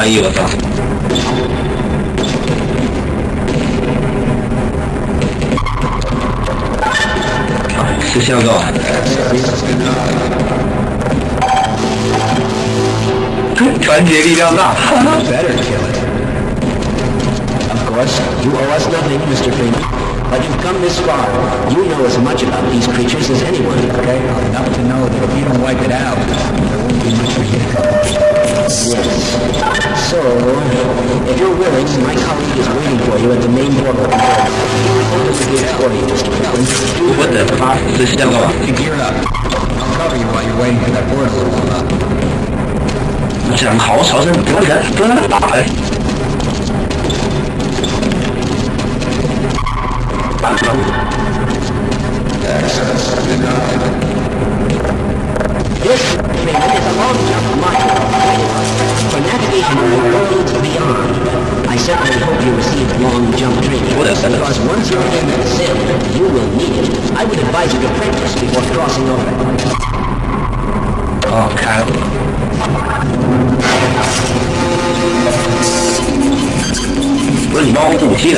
这是翻译，我操！啊是香港。团结力量大。 better kill it. Of course, you owe us nothing, Mr. Freeman. But you've come this far. You know as much about these creatures as anyone. Okay, enough to know that if you don't wipe it out, there won't be much for you to accomplish. Yes. So, if you're willing, my colleague is waiting for you at the main door of the control. What does it for you, Mr. Freeman? 我的妈，是香港。 You gear up. I'll cover you while you're waiting for that portal to open up. 讲好小声，不要人，不要人打哎。 Access denied. This Freeman is a long jump module. For navigation of the worlds beyond. I certainly hope you receive long jump training. What is that? Because once you're in the sim, you will need it. I would advise you to practice before crossing over. 哦，开了。不是你帮我补武器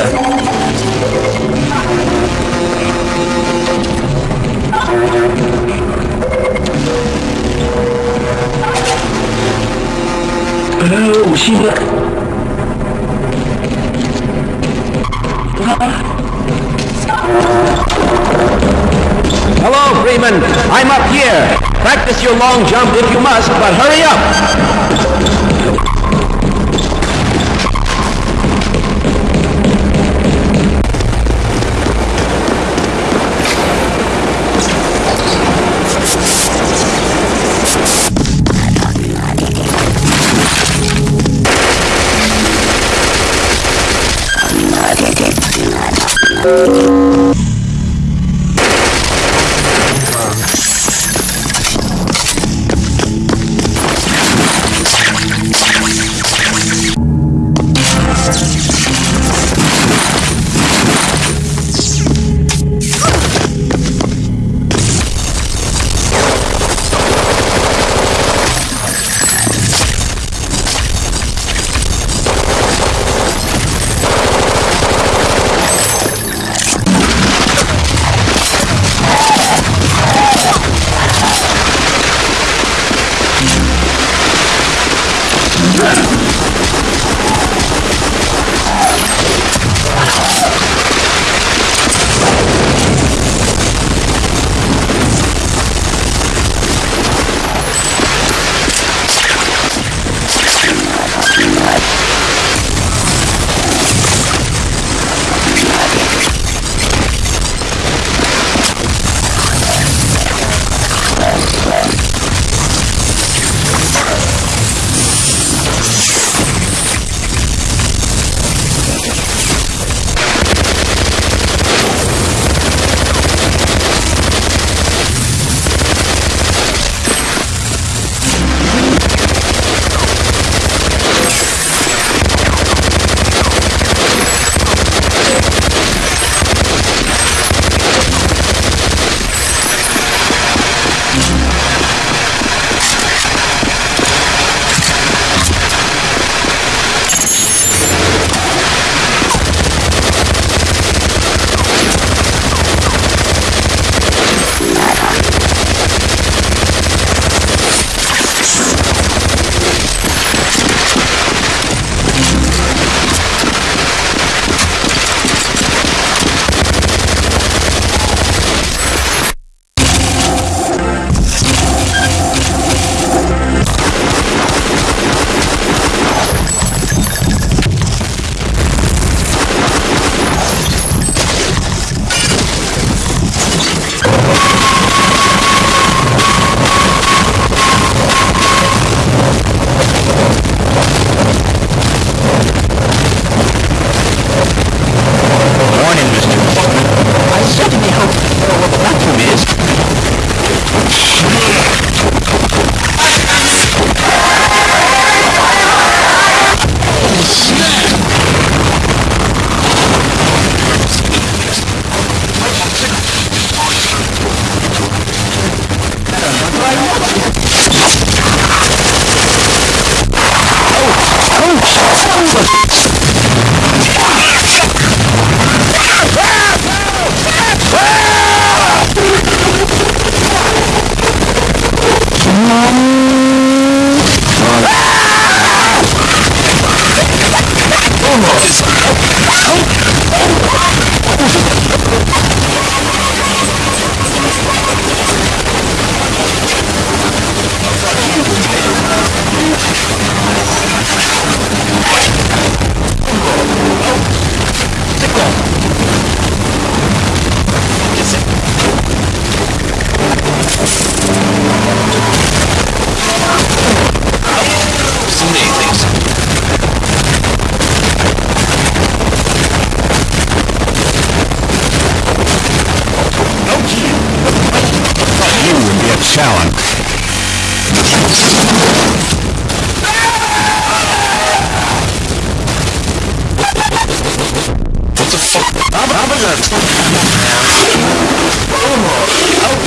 Hello, Freeman. I'm up here. Practice your long jump if you must, but hurry up. So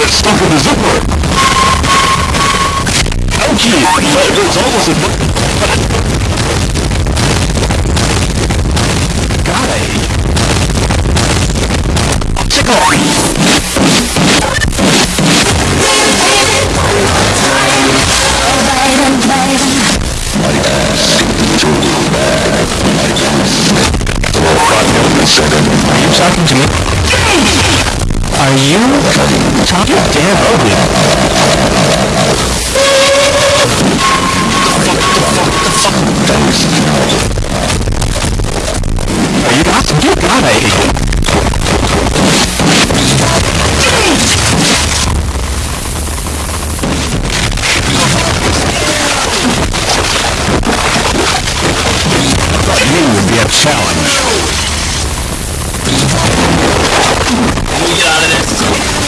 it stuck in the zipper. Ouchie! It's almost much... God, I hate... Are you talking to me? Are you talking? Damn ugly. Are you not? Dear God, I hate you. You be a challenge. Me get out of this.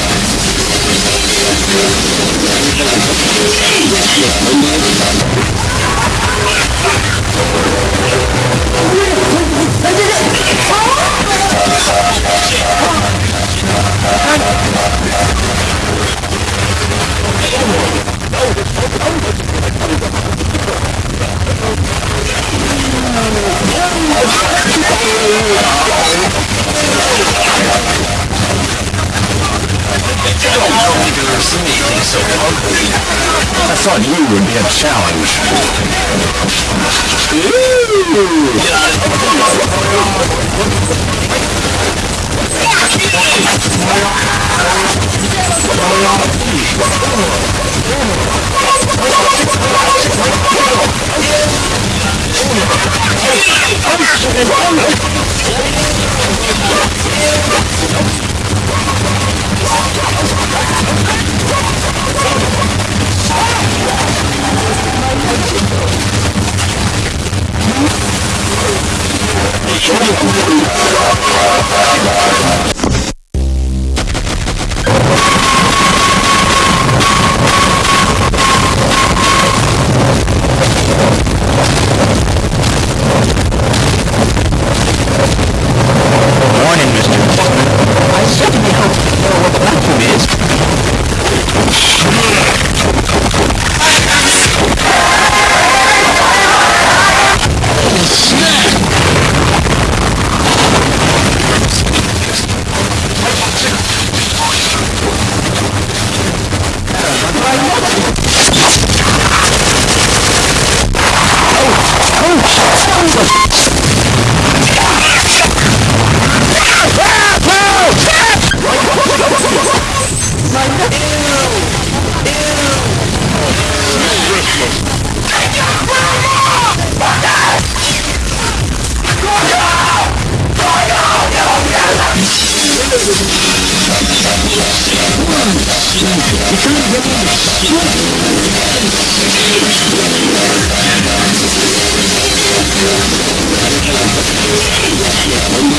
Oh, I thought you would be a challenge. Show me who you are. Shit.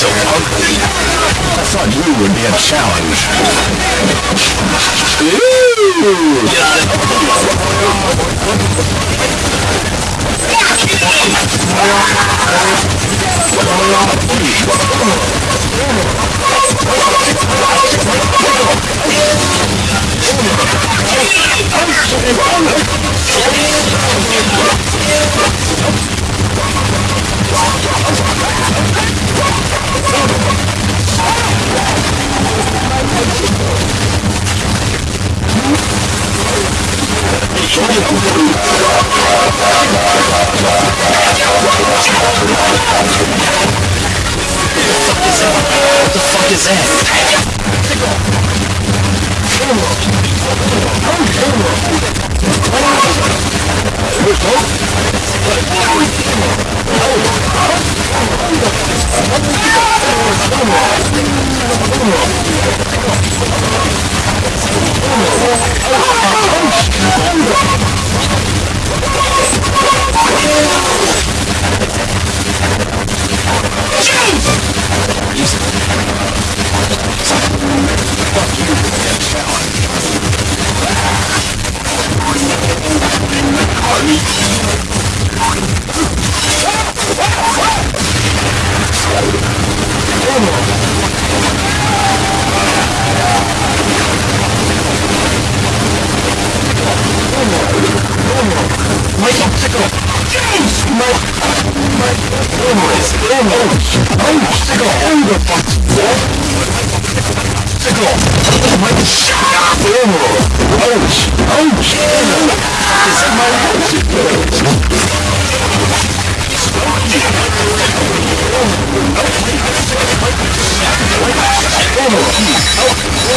I thought you would be a challenge. What the fuck is that? Fuck you, challenge. Oh!